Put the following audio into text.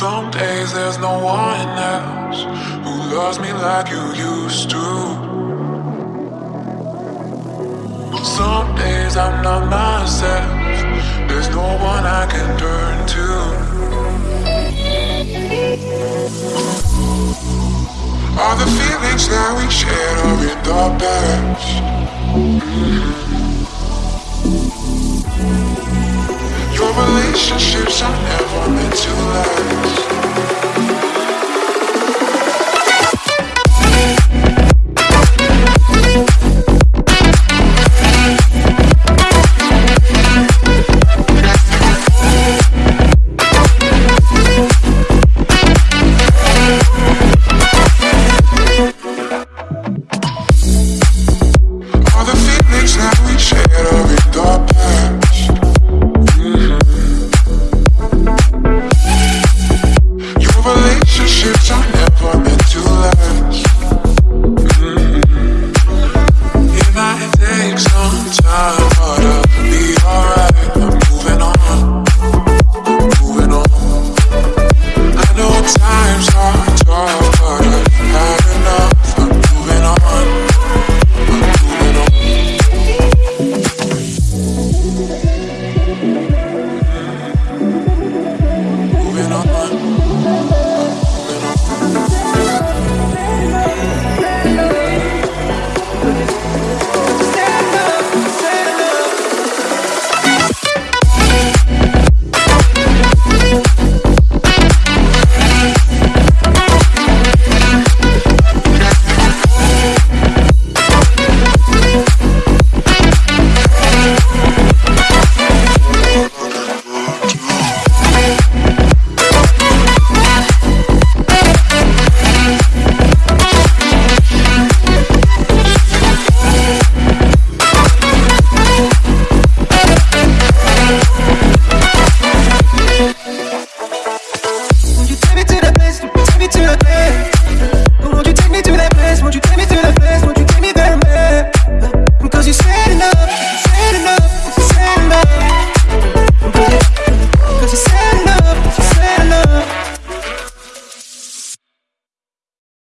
Some days there's no one else who loves me like you used to. Some days I'm not myself, there's no one I can turn to. All the feelings that we shared are in the past. Your relationships are never meant to last. Are